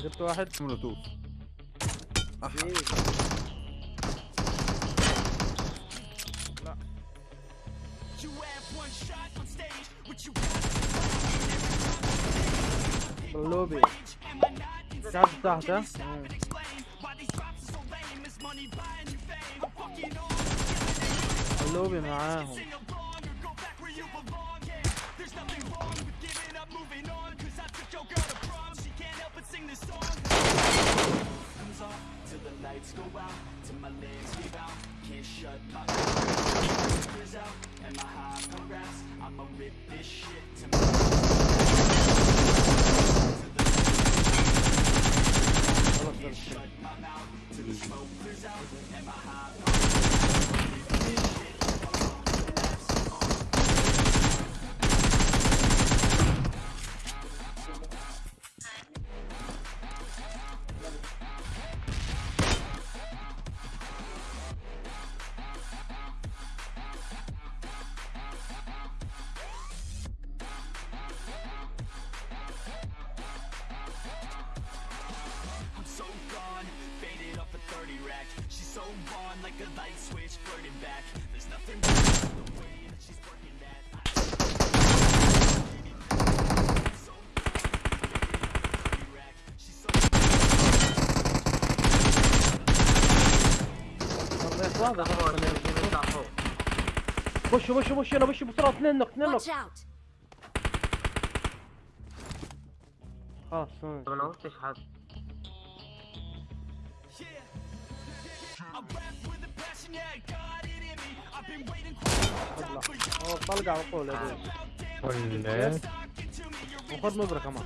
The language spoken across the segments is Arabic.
جبت واحد. مولوتوف. إيه لا. اللوبي the lights go out Till my legs give out Can't shut my ears out And my high progress I'ma rip this shit to my طلعت واحدة خشوا خشوا خشوا يلا خشوا بسرعة؟ اثنين نق اثنين نق Watch out! خلاص طب أنا ما قلتش حد. اطلع هو طلق على طول يا بيه ولا وخذ نظرة كمان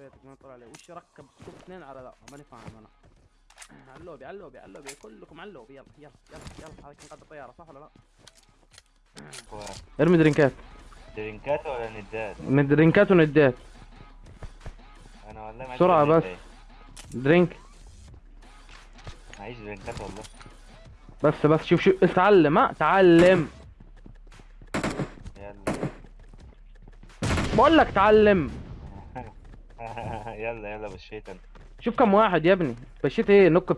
خبيتك ما طلع علي وش ركب اثنين على لا ماني فاهم أنا. على اللوبي على اللوبي على اللوبي كلكم على اللوبي. يلا يلا يلا يلا. هذا كان قد الطيارة صح ولا لا؟ أرمي درينكات. درينكات ولا ندات؟ من درينكات وندات. أنا والله ما عندي بس. درينك. معيش درينكات والله. بس بس. شوف شوف. اتعلم ها؟ تعلم يلا. بقول لك تعلم يلا يلا بشيت أنا شوف كم واحد يا ابني. بشيت إيه؟ نوك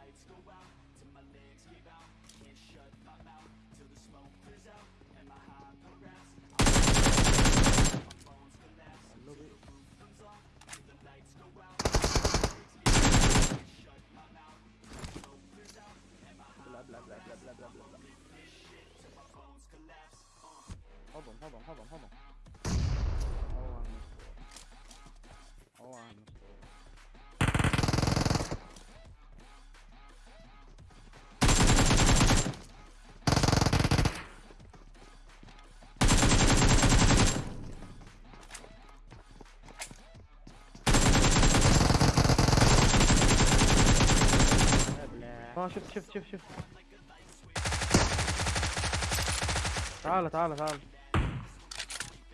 lights go out Till my legs give out. Can't shut my mouth Till the smoke clears out And my progress blah, blah, blah, blah, blah, blah. Hold on, hold on, hold on, hold on. شفت شفت شفت تعال تعال تعال.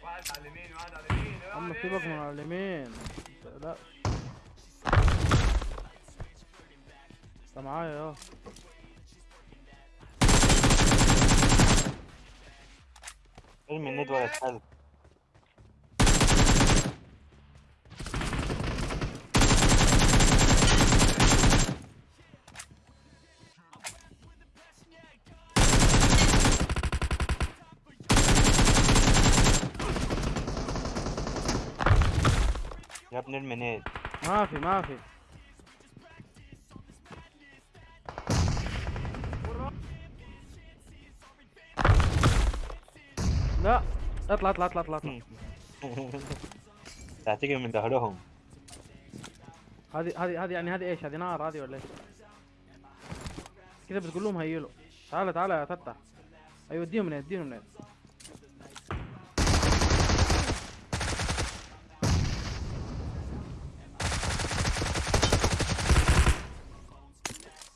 واحد على اليمين واحد على اليمين. اما سيبك من على اليمين متقلقش. انت معايا آه ارمي الند ولا تحل يا ابن المنين ما في ما في. لا اطلع اطلع اطلع اطلع, اطلع. تعتقد من ظهرهم. هذه هذه هذه يعني هذه إيش؟ هذه نار هذه ولا إيش؟ كذا بتقول لهم هيلوا تعال تعال يا فتح أيوه اديهم منين اديهم منين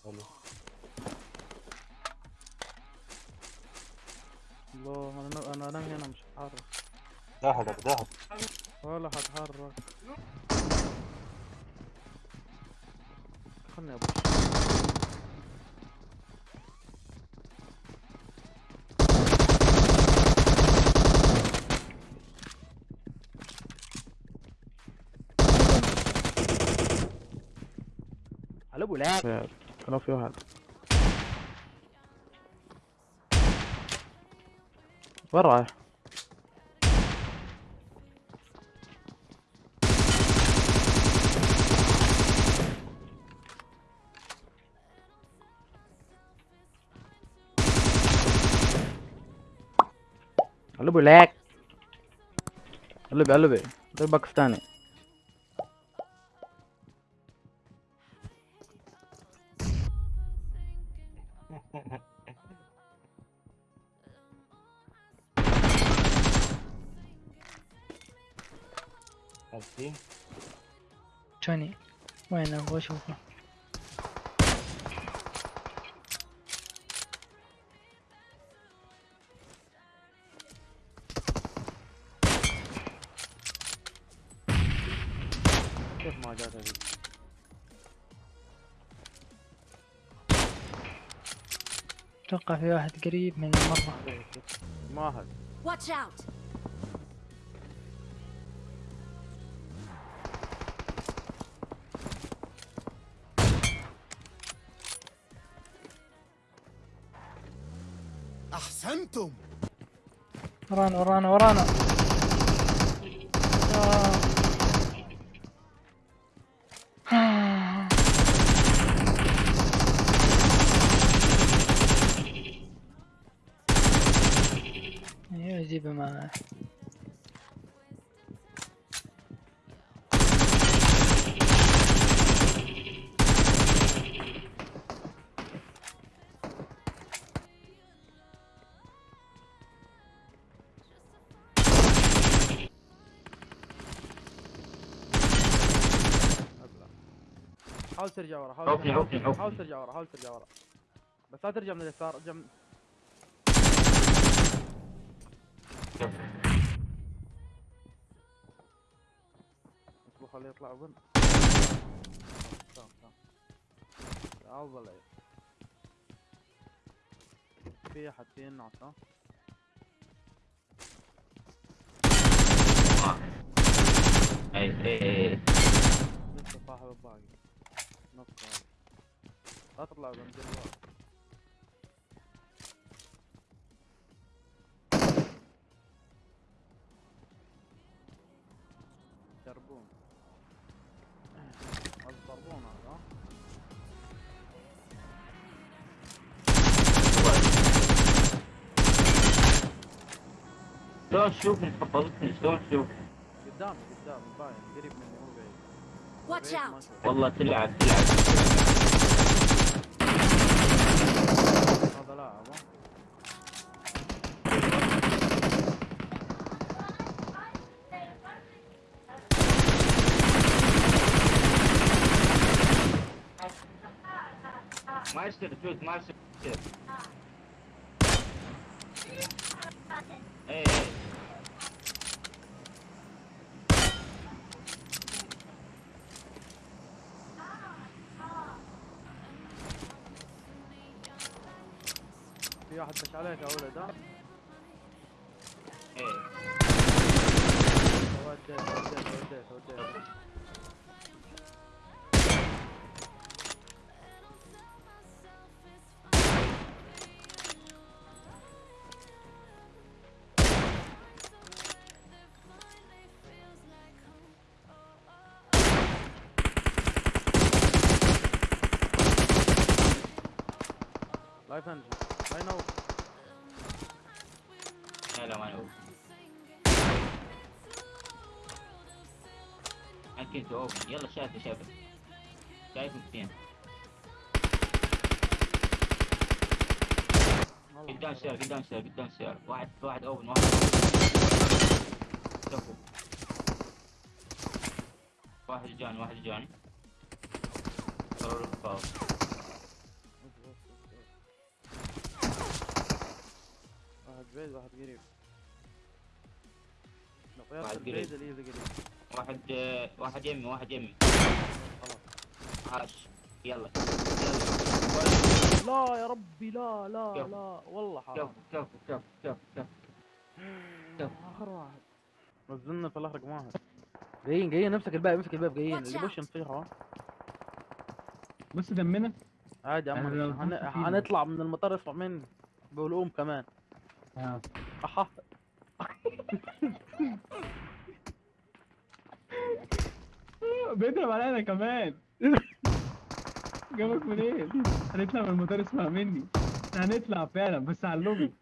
حلو. الله أنا أنا انام هنا مش هتحرك ظهرك ظهر ولا هتحرك خلني ابص على ابو لاعب كان في واحد. وين رايح؟ قلبه لاك قلبي قلبي ده باكستاني عارفين جوني وين ابغى اشوفه ما جات هذي أتوقع في واحد قريب من المرة. ماهر. Watch out! أحسنتم. ورانا ورانا ورانا. أيوه جيبه معاه. حاول ترجع ورا حاول ترجع ورا. حاول ترجع ورا حاول ترجع ورا بس لا ترجع من اليسار ارجع من اصبر خليه يطلع وين تمام تمام افضل عيب. في أحد في النعس ها اي اي لسه صاحب الباقي. نص تطلع بنزل ورا يضربون يضربون هذا شلون تشوفني حفظتني شلون تشوف قدامي قدامي باين قريب مني مو بعيد Watch بعيد ما out! أشوف. والله تلعب تلعب في واحد دش عليك يا ولد ها؟ اي وديت وديت وديت وديت. أكيد تو أوبن يلا شايف شايف. شايف اثنين قدام سيارة قدام سيارة قدام سيارة واحد واحد أوبن واحد شوفوا. واحد جاني واحد جاني. واحد بعيد واحد قريب. واحد قريب. واحد واحد يمي واحد يمي. خلاص. عاش يلا. يلا لا يا ربي لا لا. لا. والله حرام. كفو كفو كفو كفو كفو آخر واحد. نزلنا في الآخر رقم واحد. جايين جايين. نمسك الباب امسك الباب. جايين. اللي. بوش نطيحه بص دمنا. عادي يا عم. هنطلع من المطار اسمع مني. بقولهم كمان. آه. أحا. بيضرب علينا كمان؟ جابك منين؟ هنطلع من المطار اسمع مني. هنطلع فعلا بس اللوبي